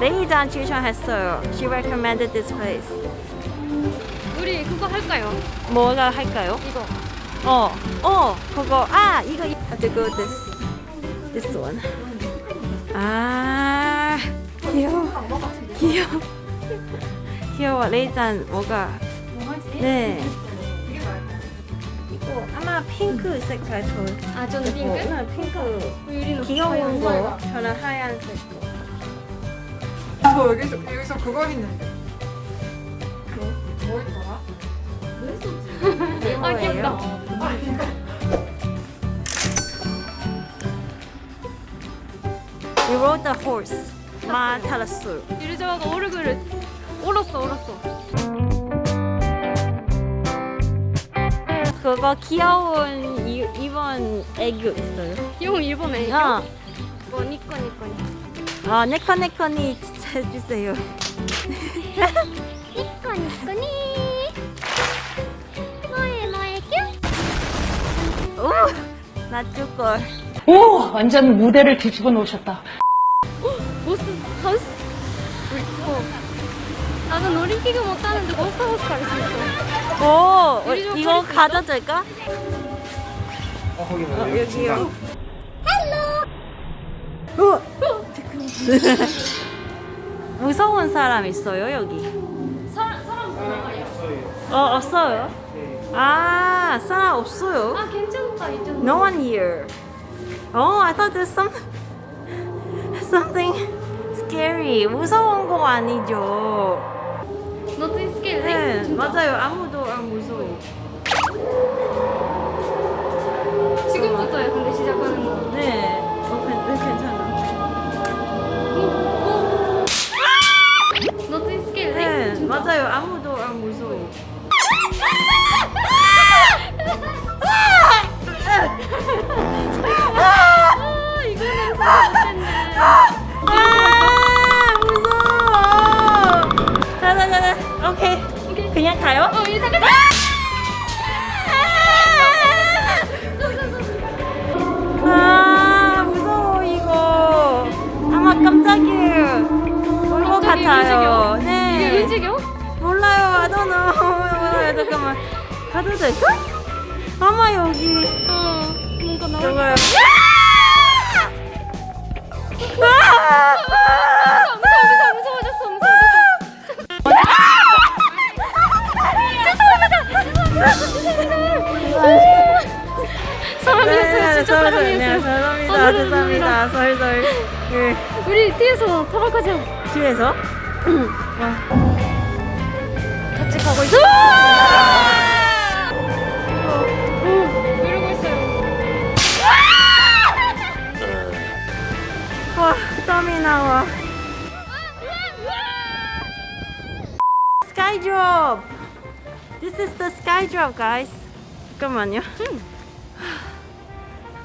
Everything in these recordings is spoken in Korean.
레이잔 추천했어요. She recommended this place. 우리 그거 할까요? 뭐가 할까요? 이거. 어, 어, 그거. 아, 이거. Have to go this, this one. 아, 귀여워. 귀여워. 귀여워. 레이잔 뭐가? 네. 이거 아마 핑크 색깔 좋을 아 저는 핑크? 네, 핑크. 유리는 귀여운 거. 저는 하얀색 거. 저 여기서 여기서 그거 했는데. 뭐, 뭐 있더라? 아 귀엽다. Rode the horse. 마 타랐어요. 유리자가 오르그를 얼었어 얼었어. 그거 귀여운 이, 이번 애교 있어요. 귀여운 일본 애교. 어, 이거 니꺼 니꺼 니꺼. 어 네커네커니 해주세요. 니꺼 니꺼 니. 너의 너의 큐. 오, 나줄걸. 오! 완전 무대를 뒤집어 놓으셨다. 나는 올림픽을 못 하는데 고스트 하우스 갈 수 있어. 오, 어, 이거 가도 될까? 어 거기 뭐 어, 여기요. Hello. 어, 무서운 사람 있어요 여기? 사람 사람? 어 없어요. 아 사람 없어요. 아 괜찮다 이 정도. No one here. Oh, I thought there's some something scary. 무서운 거 아니죠? Not scary. 네, 맞아요. 아무도 안 무서워. 지금부터야 근데 시작하는 거. 네, 어, 괜- 네. 너트 스케일 네, 맞아요. 아무 같아요. 움직여? 네. 이게 움직여? 몰라요. I don't know. 잠깐만. 가도 될까? 아마 여기 어 뭔가 저거요. 아! 무서워 무서워 무서워졌어 무서워졌어. 사람이었어요 진짜. 사람이다. 아, 죄송합니다. 설설. 네. 우리 뒤에서 타박하자. 뒤에서 같이 가고 있어. 이러고 있어요. 와, 땀이 나와. Sky drop. This is the sky drop, guys. 잠깐만요.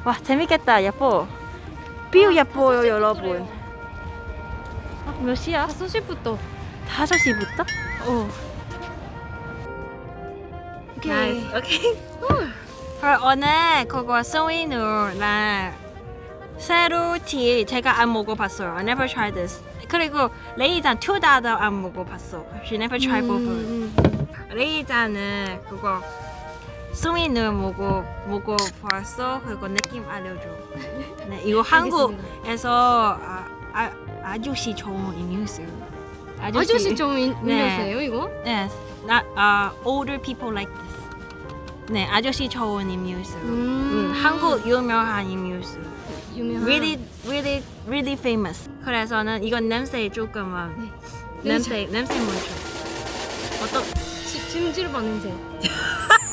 와, 재밌겠다. 예뻐. 뷰 예뻐요, 여러분. 아, 몇 시야? 5시부터. 5시부터? 어. 오케이. 오케이. 그럼 오늘 그거 스위누랑 새로 티 제가 안 먹어봤어요. I never tried this. 그리고 레이잔 투다도 안 먹어봤어. She never tried both. 음, 레이잔은 그거 스위누 먹어 먹어봤어. 그리고 느낌 알려줘. 네, 이거 한국에서 아, 아, 아저씨 좋은 음료수. 아저씨 좀 인- 네. 이거? Yes, not uh, older people like this. 네, 아저씨 좋은 음료수. 음, 한국 유명한 음료수. 유명한. Really, really, really famous. 그래서는 이건 냄새 조금만. 네. 냄새, 냄새 먼저. 어떤? 지- 찜질방 냄새.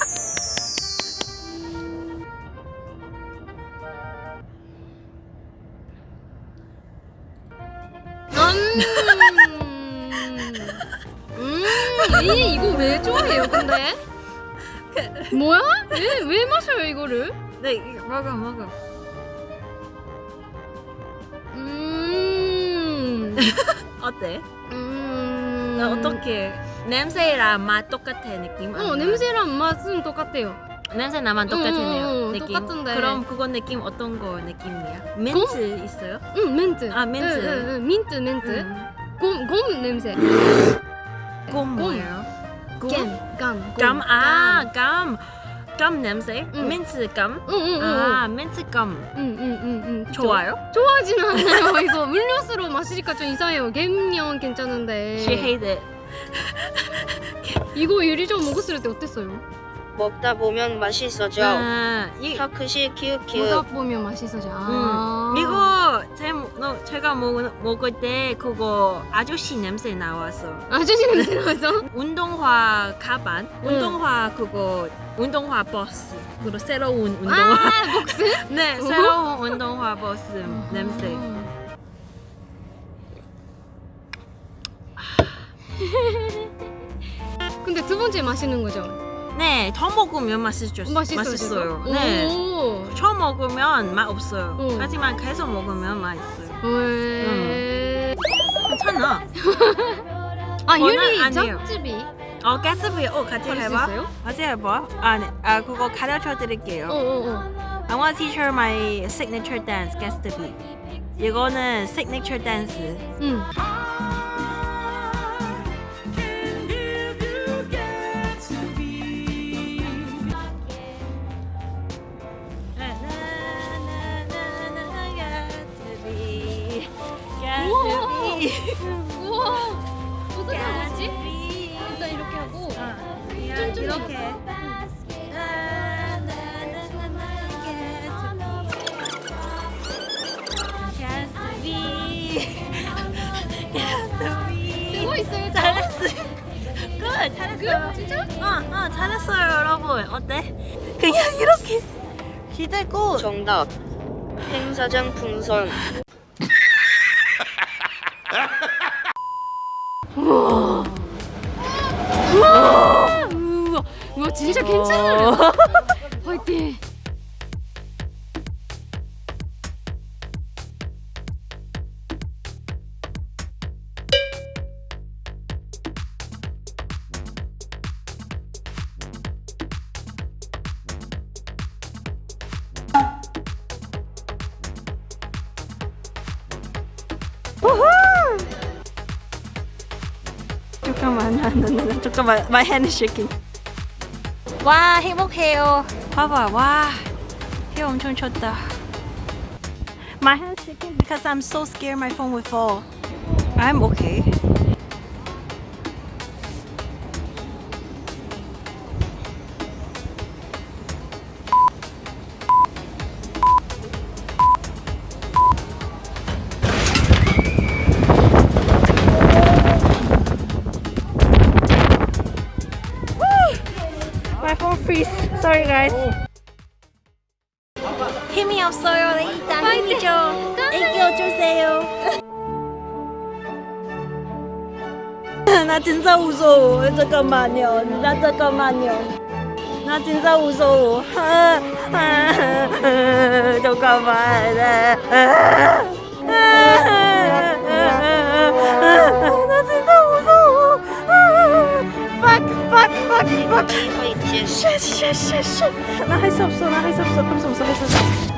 음. 음. 음얘 이거 왜 좋아해요 근데? 뭐야? 왜, 왜 마셔요 이거를? 네 이거 먹어 먹어 음 어때? 음 어떻게 냄새랑 맛 똑같아 느낌? 어 냄새랑 맛은 똑같아요 냄새 나만 응, 똑같네요 응, 응, 느낌. 똑같은데. 그럼 그거 느낌 어떤 거 느낌이야? 민트 있어요? 응 멘트. 아, 멘트. 응, 응, 응, 민트 멘트. 음. 곰, 곰 냄새. 곰 뭐예요? 곰? 겜, 감, 감, 아, 감. 감 냄새? 응. 민트 감? 응응응. 아, 민트 감. 응 응 응 응. 좋아요? 좋아하진 않아요. 이거 음료수로 마시니까 좀 이상해요. 겜면 괜찮은데. She hate it. 이거 유리점 먹었을 때 어땠어요? 먹다 보면 맛있어져. 아, 이, 터크시 키읔키읔. 보다 보면 맛있어져. 아. 음. 이거 제, 너, 제가 먹, 먹을 때 그거 아저씨 냄새 나왔어. 아저씨 냄새 나서. 운동화 가방, 운동화 그거 운동화 버스. 그리고 새로운 운동화. 아 복스? 네, 어? 새로운 운동화 버스 냄새. 근데 두 번째 마시는 거죠? 네, 더 먹으면 맛있죠. 맛있어요. 맛있어요. 네. 오. 처음 먹으면 맛 없어요. 응. 하지만 계속 먹으면 맛있어요. 왜? 괜찮아. 아 유리. 짝집이. 어, 가스비, 어, 같이 해봐. 같이 해봐. 아, 네. 아, 그거 가르쳐 드릴게요. 어 어 어. I want to teach her my signature dance, gatsby. 이거는 signature dance. 응. 진짜? 어, 어, 잘했어요, 여러분. 어때? 그냥 이렇게 기대고. 정답. 행사장 풍선. 우와. 우와 진짜 괜찮아요. 화이팅. 잠깐만, 나, 나, 나, 나, 잠깐만, my hand is shaking. 와, 행복해요. 봐봐, 와, 혀 엄청 쳤다. My hand is shaking because I'm so scared my phone will fall. I'm okay. Sorry guys. 힘이 없어요. 네, 일단 힘이 좀 애껴주세요. 나 진짜 무서워. 잠깐만요. 나 잠깐만요. 나 진짜 무서워. 잠깐만. 나 진짜 무서워. 아, fuck, fuck, fuck, fuck. 에너지 화이팅. 쉣, 쉣, 쉣, 쉣. 나할수 없어, 나할수 없어, 할수 없어, 할수 없어.